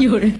有人。